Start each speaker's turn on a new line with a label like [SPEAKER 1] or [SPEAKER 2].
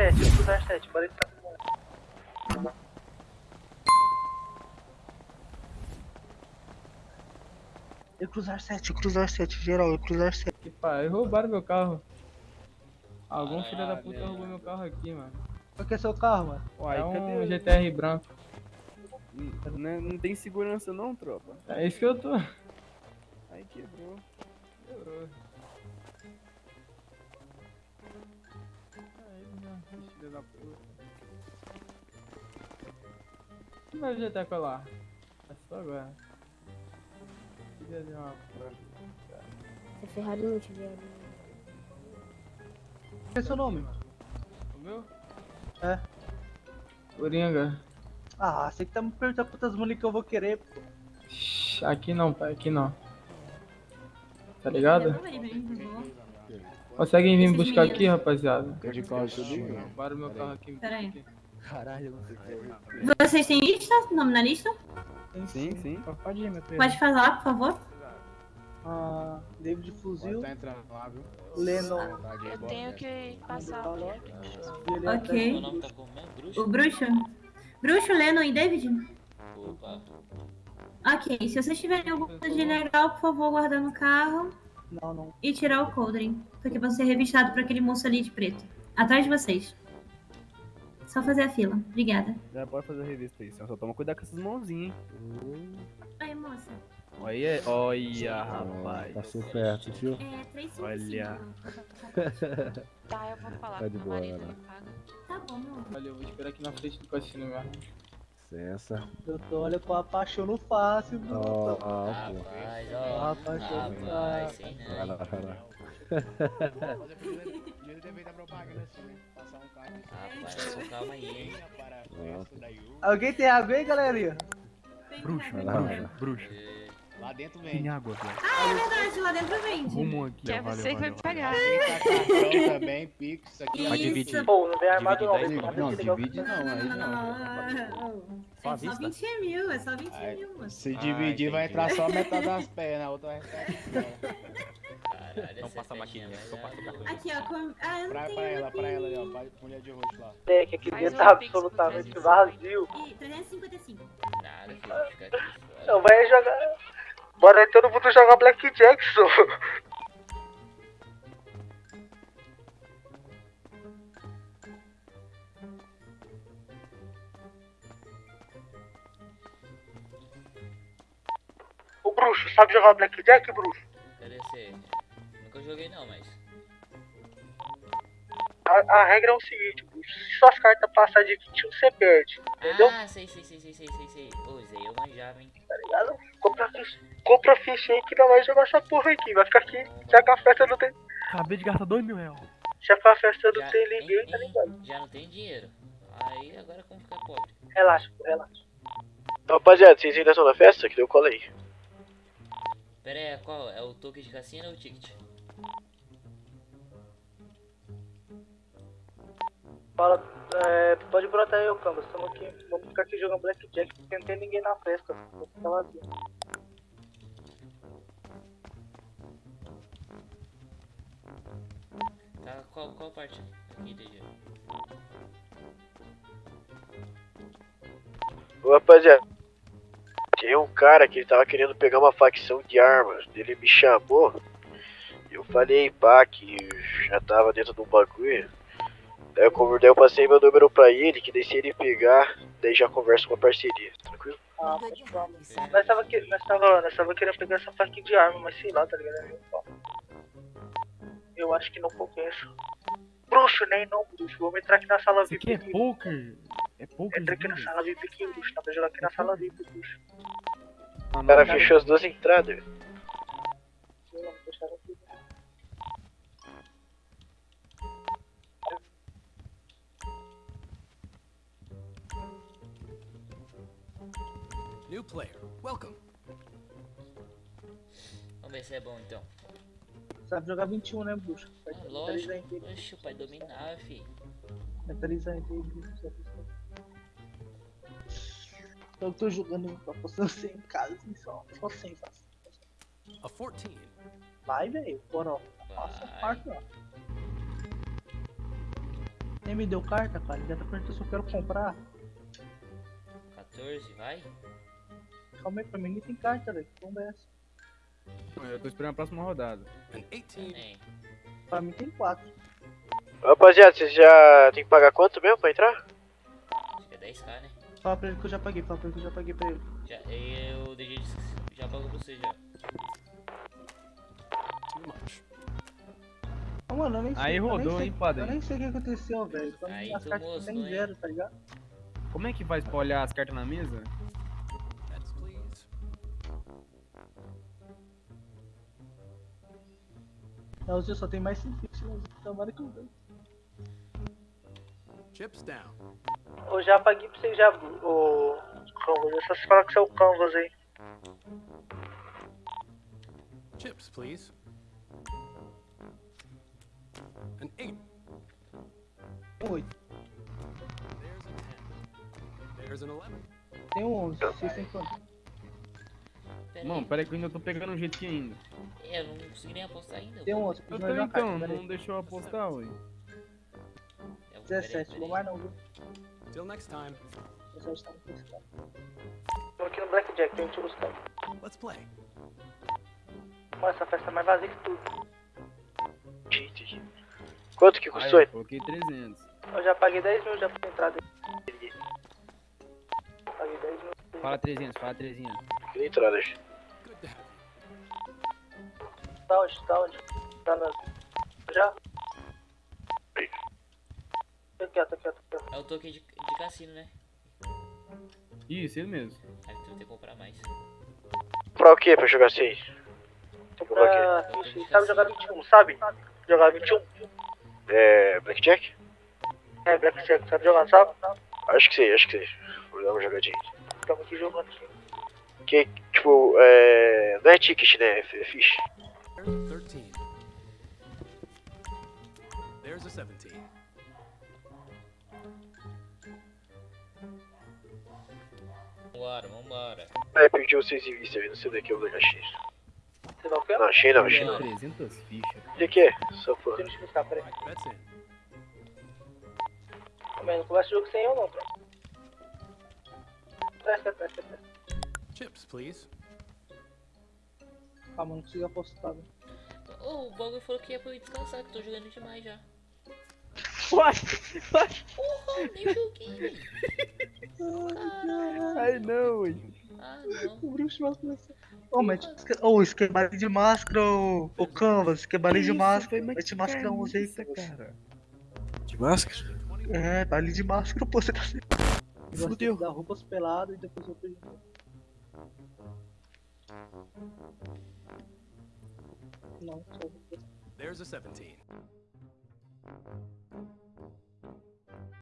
[SPEAKER 1] 7, eu cruzar 7, bora tá com Eu cruzar 7, eu cruzar 7, geral, eu cruzar 7.
[SPEAKER 2] Que pai, roubaram meu carro. Algum filho da puta roubou meu carro aqui, mano.
[SPEAKER 1] Qual que é seu carro, mano?
[SPEAKER 2] Uai, é um
[SPEAKER 1] cadê o-
[SPEAKER 2] GTR branco.
[SPEAKER 3] Não, não tem segurança não, tropa.
[SPEAKER 2] É isso que eu tô.
[SPEAKER 3] Aí quebrou.
[SPEAKER 2] Quebrou. Filho da puta. E meu GTR colar? É só agora. Queria ver uma prova.
[SPEAKER 4] Se a Ferrari não tiver ali.
[SPEAKER 1] Qual é seu nome?
[SPEAKER 2] O meu?
[SPEAKER 1] É.
[SPEAKER 2] Coringa.
[SPEAKER 1] Ah, você que tá me perguntando quantas munições que eu vou querer, pô.
[SPEAKER 2] Shhh, Aqui não, pai, aqui não. Tá ligado? Conseguem vir me buscar aqui, rapaziada?
[SPEAKER 5] De qual subiu?
[SPEAKER 2] Roubaram meu carro aqui. me
[SPEAKER 6] Pera aí.
[SPEAKER 2] aqui.
[SPEAKER 5] Caralho, não sei o que
[SPEAKER 6] Vocês têm lista? Nome na lista?
[SPEAKER 3] Sim, sim.
[SPEAKER 1] Pode ir, meu filho.
[SPEAKER 6] Pode falar, por favor.
[SPEAKER 1] Ah, David Fuzil,
[SPEAKER 5] Tá entrando lá, viu?
[SPEAKER 1] Lennon.
[SPEAKER 7] Eu tenho que passar.
[SPEAKER 6] Ok.
[SPEAKER 8] Meu nome tá?
[SPEAKER 6] O Bruxo. Bruxo, Lennon e David?
[SPEAKER 8] Opa.
[SPEAKER 6] Ok, se vocês tiverem alguma coisa de legal, por favor, guardar no carro
[SPEAKER 1] Não, não.
[SPEAKER 6] e tirar o coldring. Porque vão ser revistados por aquele moço ali de preto. Atrás de vocês. Só fazer a fila. Obrigada.
[SPEAKER 3] Já pode fazer a revista aí, só toma cuidado com essas mãozinhas, hein?
[SPEAKER 6] Aí, moça.
[SPEAKER 3] Olha, olha, rapaz.
[SPEAKER 5] Passou perto, viu?
[SPEAKER 6] É 355.
[SPEAKER 3] Olha.
[SPEAKER 7] Tá, eu vou falar
[SPEAKER 5] Tá de boa.
[SPEAKER 6] Tá bom, meu amor.
[SPEAKER 2] Valeu, vou esperar aqui na frente do cassino mesmo.
[SPEAKER 5] Licença.
[SPEAKER 1] Eu tô olha com a paixão no fácil,
[SPEAKER 5] Ó,
[SPEAKER 1] mano.
[SPEAKER 5] ó, pô.
[SPEAKER 8] Rapaz, ó.
[SPEAKER 1] Rapaz, ver.
[SPEAKER 8] sei
[SPEAKER 5] Vai
[SPEAKER 8] não.
[SPEAKER 5] lá, vai lá.
[SPEAKER 8] Rapaz, com calma aí, hein?
[SPEAKER 1] Alguém tem água aí, galerinha?
[SPEAKER 3] Bruxo,
[SPEAKER 5] Vai lá, vai lá.
[SPEAKER 3] bruxo.
[SPEAKER 8] É,
[SPEAKER 9] Lá dentro
[SPEAKER 3] Tem
[SPEAKER 9] vem.
[SPEAKER 3] água, velho.
[SPEAKER 6] Ah, é verdade, lá dentro vende.
[SPEAKER 3] Rumo aqui,
[SPEAKER 7] Que é
[SPEAKER 3] Valeu,
[SPEAKER 7] você que vai
[SPEAKER 3] valeu,
[SPEAKER 7] pagar.
[SPEAKER 9] Cartão também, Pix, isso aqui.
[SPEAKER 3] Vai dividir.
[SPEAKER 1] Pô, não vem armado não,
[SPEAKER 3] Divide
[SPEAKER 9] Não,
[SPEAKER 1] nada legal.
[SPEAKER 9] divide não, aí não.
[SPEAKER 6] É só 20 mil, é só 20
[SPEAKER 9] Aí,
[SPEAKER 6] mil.
[SPEAKER 9] Se dividir, vai entrar só metade das pernas, a outra vai ficar aqui.
[SPEAKER 8] Caralho, essa
[SPEAKER 10] passa a maquininha, só passa o
[SPEAKER 8] é-
[SPEAKER 10] cartão.
[SPEAKER 6] Aqui, ó. Com... Ah, eu não
[SPEAKER 9] Pra,
[SPEAKER 6] tenho
[SPEAKER 9] pra ela, pra ela ali, ó. Pra mulher de roxo lá.
[SPEAKER 1] É, que aqui dentro tá absolutamente
[SPEAKER 7] 350.
[SPEAKER 1] vazio.
[SPEAKER 6] Ih, 355.
[SPEAKER 8] Nada, filho, fica aqui fora.
[SPEAKER 1] Não, vai jogar. Bora todo mundo jogar Black Jackson. O bruxo, sabe jogar Blackjack, bruxo?
[SPEAKER 8] Cadê você? Nunca joguei não, mas.
[SPEAKER 1] A, a regra é o seguinte. Se suas cartas passar de 21, você perde. Entendeu?
[SPEAKER 8] Ah, sei, sei, sei, sei, sei, sei, sei. Ô, Zé, eu manjava, hein?
[SPEAKER 1] Tá ligado? Compra ficha, compra ficha aí que não vai jogar essa porra aqui. Vai ficar aqui. Já que a festa não tem.
[SPEAKER 3] Acabei de gastar 2 mil reais.
[SPEAKER 1] Já que a festa não
[SPEAKER 8] Já,
[SPEAKER 1] tem ninguém, tá ligado?
[SPEAKER 8] Já não tem dinheiro. Aí agora como ficar pobre?
[SPEAKER 1] Relaxa, pô, relaxa.
[SPEAKER 11] Rapaziada, vocês ainda estão na festa? Que deu cola aí.
[SPEAKER 8] Pera aí, qual? É o token de cassino ou o ticket?
[SPEAKER 1] Fala, é, pode brotar aí, ô Cambas. Estamos aqui. Vamos ficar aqui jogando Blackjack porque não tem ninguém na festa. Vou ficar vazio.
[SPEAKER 8] Tá, qual, qual parte? Aqui.
[SPEAKER 11] Ô rapaziada, tem um cara que ele tava querendo pegar uma facção de armas. Ele me chamou. Eu falei, pá, que já tava dentro de um bagulho. Daí eu, daí eu passei meu número pra ele, que daí se ele pegar, daí já conversa com a parceria. Tranquilo?
[SPEAKER 1] Ah. Nós tava, que, nós, tava, nós tava querendo pegar essa faca de arma, mas sei lá, tá ligado? Eu- Eu acho que não compensa. Bruxo, nem não, bruxo. Vamos entrar aqui na sala VIP.
[SPEAKER 3] aqui é poker. É poker.
[SPEAKER 1] Entra aqui na sala VIP aqui, bruxo. Dá pra jogar aqui na sala VIP, bruxo.
[SPEAKER 11] O cara fechou as duas entradas.
[SPEAKER 1] Sim,
[SPEAKER 10] New player, welcome.
[SPEAKER 8] Vamos ver se é bom então.
[SPEAKER 1] Sabe jogar 21, né, bruxo? Vai
[SPEAKER 8] Ah, lógico. Oxe, o pai dominava, fi.
[SPEAKER 1] bruxo. Eu tô jogando, tô apostando 100 em casa, assim, só, só 100, só.
[SPEAKER 10] A 14.
[SPEAKER 1] Vai, velho, bora, ó. Passa quarto, ó. Nem me deu carta, cara. Já tá perguntando se eu quero comprar.
[SPEAKER 8] 14, vai?
[SPEAKER 1] Calma aí, pra mim tem carta, velho. Que bomba é essa?
[SPEAKER 3] Eu tô esperando a próxima rodada.
[SPEAKER 10] An 18.
[SPEAKER 8] É.
[SPEAKER 1] Pra mim tem quatro.
[SPEAKER 11] Rapaziada, vocês já tem que pagar quanto mesmo pra entrar?
[SPEAKER 8] Acho que é 10k, né?
[SPEAKER 1] Fala pra ele que eu já paguei, fala pra ele que eu já paguei pra ele.
[SPEAKER 8] Já, eu deixei de, já pago pra você já.
[SPEAKER 1] Ah, mano, eu nem sei.
[SPEAKER 3] Aí rodou,
[SPEAKER 1] sei-
[SPEAKER 3] hein, padre?
[SPEAKER 1] Eu nem sei o que aconteceu, velho.
[SPEAKER 8] Aí tu mostrou, hein?
[SPEAKER 1] zero, tá ligado?
[SPEAKER 3] Como é que faz pra olhar as cartas na mesa?
[SPEAKER 1] Elzinho só tem mais 5 pixels, tomara que eu ganhe.
[SPEAKER 10] Chips down.
[SPEAKER 1] Eu já paguei pra você já, o Canvas. É só você falar que você é o Canvas aí.
[SPEAKER 10] Chips, please. An 8.
[SPEAKER 1] Um 8.
[SPEAKER 10] There's a 10. There's an 11.
[SPEAKER 1] Tem um 11. Vocês têm quanto?
[SPEAKER 3] Mano,
[SPEAKER 8] aí.
[SPEAKER 3] pera aí que eu ainda tô pegando um aqui ainda.
[SPEAKER 8] É, eu não consegui nem apostar ainda.
[SPEAKER 1] Tem um 11.
[SPEAKER 3] Eu
[SPEAKER 1] Preciso
[SPEAKER 3] tô então, não
[SPEAKER 1] aí.
[SPEAKER 3] deixou eu apostar, ué.
[SPEAKER 8] Pera aí,
[SPEAKER 1] 17,
[SPEAKER 8] pera
[SPEAKER 1] vou
[SPEAKER 8] aí.
[SPEAKER 1] mais não, viu?
[SPEAKER 10] Till next time.
[SPEAKER 1] 17 tá. Tô aqui no Blackjack, tem que buscar.
[SPEAKER 10] Let's play.
[SPEAKER 1] Mano, essa festa é mais vazia que tudo.
[SPEAKER 11] Entendi. Quanto que
[SPEAKER 3] Aí,
[SPEAKER 11] custou?
[SPEAKER 3] eu coloquei 300.
[SPEAKER 1] Eu já paguei 10 mil já por entrada aí. Paguei 10 mil.
[SPEAKER 3] Fala 300, fala 300.
[SPEAKER 11] Que entrada,
[SPEAKER 1] Tá onde? Tá onde? Tá na. Já? Aqui, ó, tá aqui, ó, aqui.
[SPEAKER 8] É o token de, de cassino, né?
[SPEAKER 3] Isso, ele mesmo.
[SPEAKER 8] Aí tu vai ter que comprar mais.
[SPEAKER 11] Comprar o que pra jogar assim?
[SPEAKER 1] Comprar ficha. Sabe jogar 21, sabe? Jogar 21?
[SPEAKER 11] É. Blackjack?
[SPEAKER 1] É, Blackjack, sabe jogar, sabe?
[SPEAKER 11] Acho que sei, acho que sei. Vou dar uma jogadinha.
[SPEAKER 1] Estamos aqui jogando aqui.
[SPEAKER 11] Que, tipo, é. Não é ticket, né? É ficha.
[SPEAKER 10] There's a 13. There's a 17.
[SPEAKER 8] Vambora, vambora.
[SPEAKER 11] Aí pediu 6 em vista aí, não sei daqui é o da X.
[SPEAKER 1] Você vai o quê?
[SPEAKER 11] Não, achei não, achei
[SPEAKER 3] Tem
[SPEAKER 11] não.
[SPEAKER 3] 300 fichas.
[SPEAKER 11] O que é? Só por.
[SPEAKER 1] Deixa eu buscar, peraí. Mas não começa o jogo sem eu não. Presta, presta, presta.
[SPEAKER 10] Chips, please.
[SPEAKER 1] Calma, não consigo apostar. velho.
[SPEAKER 8] Ô, o bagulho falou que ia pra eu descansar, que eu tô jogando demais já.
[SPEAKER 3] Uai!
[SPEAKER 8] Porra, nem joguei. Caralho.
[SPEAKER 3] Ai não, ué.
[SPEAKER 8] Ah, não.
[SPEAKER 1] O bruxo vai começar. Ô, mas. Ô, isso é de máscara, ô. Ô, Canvas, é baile de máscara. Vai te máscara um aí,
[SPEAKER 3] cara.
[SPEAKER 11] De máscara?
[SPEAKER 1] É, baile de máscara, pô, você tá.
[SPEAKER 11] Fudeu.
[SPEAKER 1] Dar roupas peladas e depois eu perdi. No.
[SPEAKER 10] There's a 17.